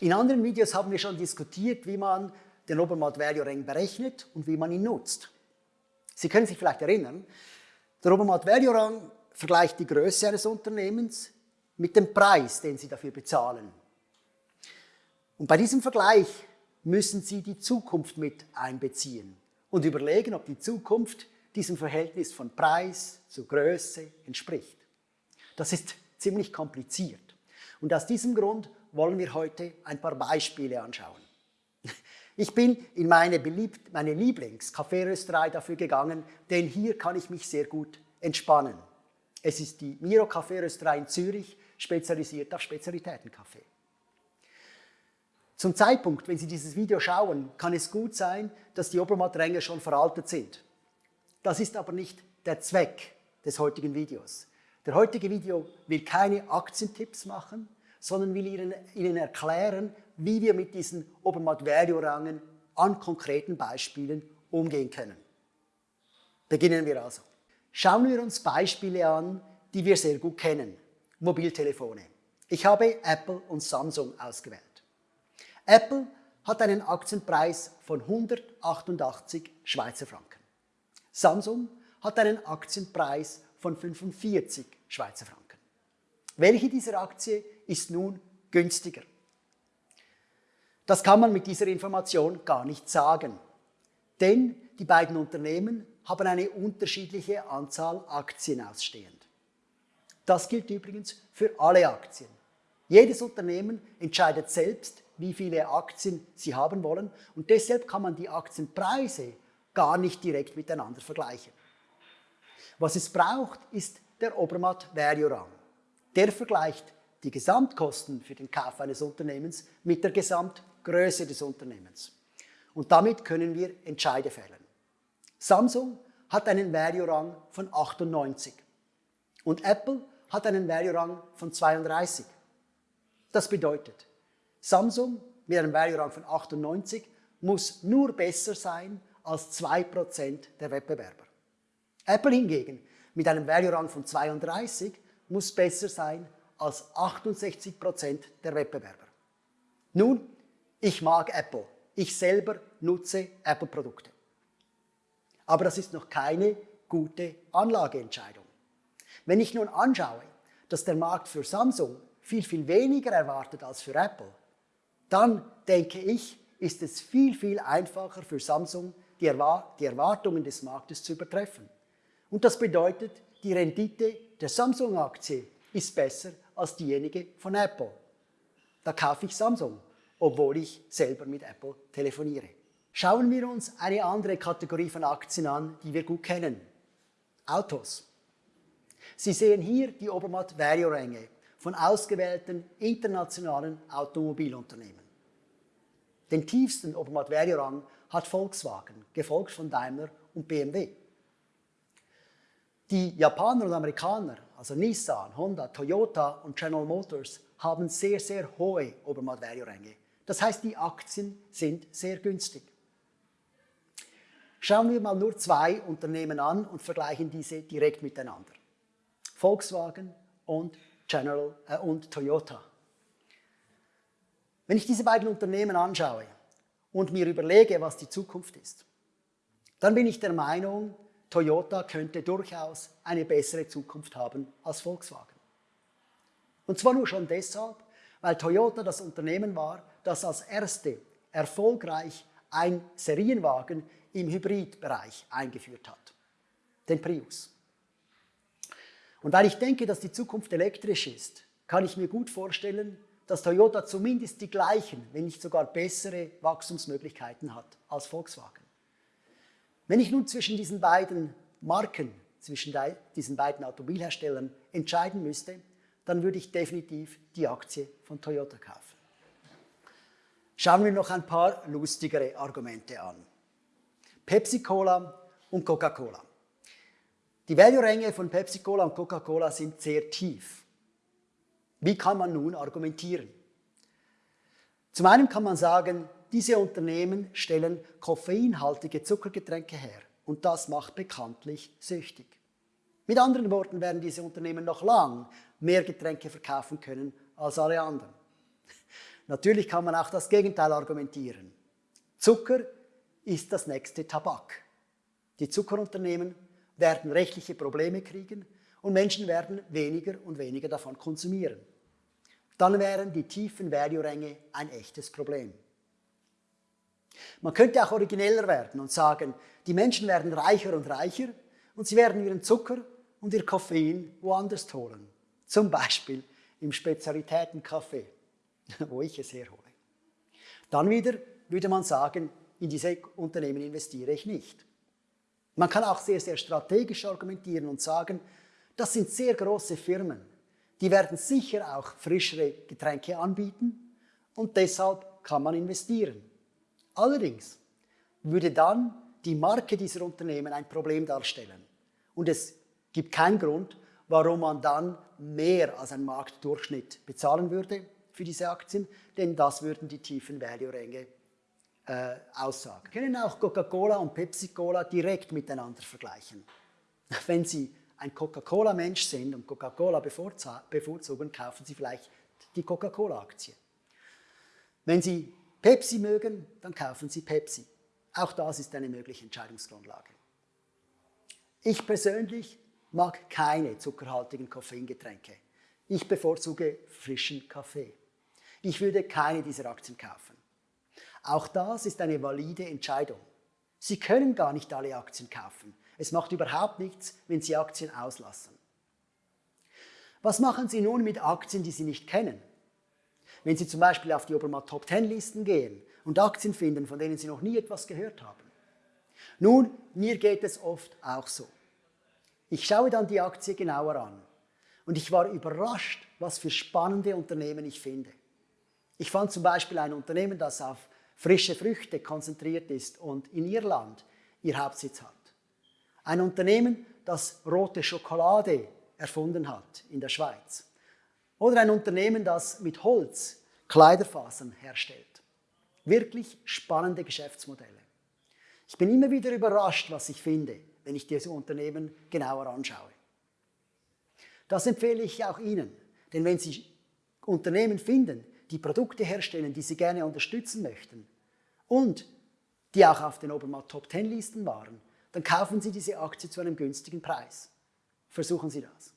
In anderen Videos haben wir schon diskutiert, wie man den Obermatt Value Rank berechnet und wie man ihn nutzt. Sie können sich vielleicht erinnern, der Obermatt Value Rang vergleicht die Größe eines Unternehmens mit dem Preis, den Sie dafür bezahlen. Und bei diesem Vergleich müssen Sie die Zukunft mit einbeziehen und überlegen, ob die Zukunft diesem Verhältnis von Preis zu Größe entspricht. Das ist ziemlich kompliziert. Und aus diesem Grund wollen wir heute ein paar Beispiele anschauen. Ich bin in meine, beliebt, meine Lieblings-Kaffeerösterei dafür gegangen, denn hier kann ich mich sehr gut entspannen. Es ist die Miro Kaffeerösterei in Zürich, spezialisiert auf Spezialitätenkaffee. Zum Zeitpunkt, wenn Sie dieses Video schauen, kann es gut sein, dass die Obermattränge schon veraltet sind. Das ist aber nicht der Zweck des heutigen Videos. Der heutige Video will keine Aktientipps machen, sondern will Ihnen, Ihnen erklären, wie wir mit diesen Obermatt-Value-Rangen an konkreten Beispielen umgehen können. Beginnen wir also. Schauen wir uns Beispiele an, die wir sehr gut kennen. Mobiltelefone. Ich habe Apple und Samsung ausgewählt. Apple hat einen Aktienpreis von 188 Schweizer Franken. Samsung hat einen Aktienpreis von 45 Schweizer Franken. Welche dieser Aktie ist nun günstiger? Das kann man mit dieser Information gar nicht sagen, denn die beiden Unternehmen haben eine unterschiedliche Anzahl Aktien ausstehend. Das gilt übrigens für alle Aktien. Jedes Unternehmen entscheidet selbst, wie viele Aktien sie haben wollen und deshalb kann man die Aktienpreise gar nicht direkt miteinander vergleichen. Was es braucht, ist der Obermatt Value Rang. Der vergleicht die Gesamtkosten für den Kauf eines Unternehmens mit der Gesamtgröße des Unternehmens. Und damit können wir Entscheide fällen. Samsung hat einen Value-Rang von 98 und Apple hat einen Value-Rang von 32. Das bedeutet, Samsung mit einem Value-Rang von 98 muss nur besser sein als 2% der Wettbewerber. Apple hingegen mit einem Value-Rang von 32 muss besser sein als 68% der Wettbewerber. Nun, ich mag Apple. Ich selber nutze Apple-Produkte. Aber das ist noch keine gute Anlageentscheidung. Wenn ich nun anschaue, dass der Markt für Samsung viel, viel weniger erwartet als für Apple, dann denke ich, ist es viel, viel einfacher für Samsung, die, Erwartungen des Marktes zu übertreffen. Und das bedeutet, die Rendite der Samsung-Aktie ist besser als diejenige von Apple. Da kaufe ich Samsung, obwohl ich selber mit Apple telefoniere. Schauen wir uns eine andere Kategorie von Aktien an, die wir gut kennen. Autos. Sie sehen hier die Obermatt Value Ränge von ausgewählten internationalen Automobilunternehmen. Den tiefsten Obermatt Value Rang hat Volkswagen, gefolgt von Daimler und BMW. Die Japaner und Amerikaner, also Nissan, Honda, Toyota und General Motors, haben sehr, sehr hohe Obermatt-Value-Ränge. Das heißt, die Aktien sind sehr günstig. Schauen wir mal nur zwei Unternehmen an und vergleichen diese direkt miteinander. Volkswagen und, General, äh, und Toyota. Wenn ich diese beiden Unternehmen anschaue und mir überlege, was die Zukunft ist, dann bin ich der Meinung, Toyota könnte durchaus eine bessere Zukunft haben als Volkswagen. Und zwar nur schon deshalb, weil Toyota das Unternehmen war, das als erste erfolgreich ein Serienwagen im Hybridbereich eingeführt hat, den Prius. Und weil ich denke, dass die Zukunft elektrisch ist, kann ich mir gut vorstellen, dass Toyota zumindest die gleichen, wenn nicht sogar bessere Wachstumsmöglichkeiten hat als Volkswagen. Wenn ich nun zwischen diesen beiden Marken, zwischen diesen beiden Automobilherstellern entscheiden müsste, dann würde ich definitiv die Aktie von Toyota kaufen. Schauen wir noch ein paar lustigere Argumente an. Pepsi-Cola und Coca-Cola. Die Value-Ränge von Pepsi-Cola und Coca-Cola sind sehr tief. Wie kann man nun argumentieren? Zum einen kann man sagen, diese Unternehmen stellen koffeinhaltige Zuckergetränke her und das macht bekanntlich süchtig. Mit anderen Worten werden diese Unternehmen noch lang mehr Getränke verkaufen können als alle anderen. Natürlich kann man auch das Gegenteil argumentieren. Zucker ist das nächste Tabak. Die Zuckerunternehmen werden rechtliche Probleme kriegen und Menschen werden weniger und weniger davon konsumieren. Dann wären die tiefen Value-Ränge ein echtes Problem. Man könnte auch origineller werden und sagen, die Menschen werden reicher und reicher und sie werden ihren Zucker und ihr Koffein woanders holen. Zum Beispiel im Spezialitätenkaffee, wo ich es herhole. Dann wieder würde man sagen, in diese Unternehmen investiere ich nicht. Man kann auch sehr, sehr strategisch argumentieren und sagen, das sind sehr große Firmen. Die werden sicher auch frischere Getränke anbieten und deshalb kann man investieren. Allerdings würde dann die Marke dieser Unternehmen ein Problem darstellen. Und es gibt keinen Grund, warum man dann mehr als ein Marktdurchschnitt bezahlen würde für diese Aktien, denn das würden die tiefen Value-Ränge äh, aussagen. Wir können auch Coca-Cola und Pepsi-Cola direkt miteinander vergleichen. Wenn Sie ein Coca-Cola-Mensch sind und Coca-Cola bevorzugen, kaufen Sie vielleicht die Coca-Cola-Aktie. Wenn Sie Pepsi mögen, dann kaufen Sie Pepsi. Auch das ist eine mögliche Entscheidungsgrundlage. Ich persönlich mag keine zuckerhaltigen Koffeingetränke. Ich bevorzuge frischen Kaffee. Ich würde keine dieser Aktien kaufen. Auch das ist eine valide Entscheidung. Sie können gar nicht alle Aktien kaufen. Es macht überhaupt nichts, wenn Sie Aktien auslassen. Was machen Sie nun mit Aktien, die Sie nicht kennen? Wenn Sie zum Beispiel auf die Obermatt Top 10 Listen gehen und Aktien finden, von denen Sie noch nie etwas gehört haben. Nun, mir geht es oft auch so. Ich schaue dann die Aktie genauer an und ich war überrascht, was für spannende Unternehmen ich finde. Ich fand zum Beispiel ein Unternehmen, das auf frische Früchte konzentriert ist und in Irland ihr Hauptsitz hat. Ein Unternehmen, das rote Schokolade erfunden hat in der Schweiz. Oder ein Unternehmen, das mit Holz Kleiderfasern herstellt. Wirklich spannende Geschäftsmodelle. Ich bin immer wieder überrascht, was ich finde, wenn ich diese Unternehmen genauer anschaue. Das empfehle ich auch Ihnen, denn wenn Sie Unternehmen finden, die Produkte herstellen, die Sie gerne unterstützen möchten und die auch auf den Obermatt Top 10 Listen waren, dann kaufen Sie diese Aktie zu einem günstigen Preis. Versuchen Sie das.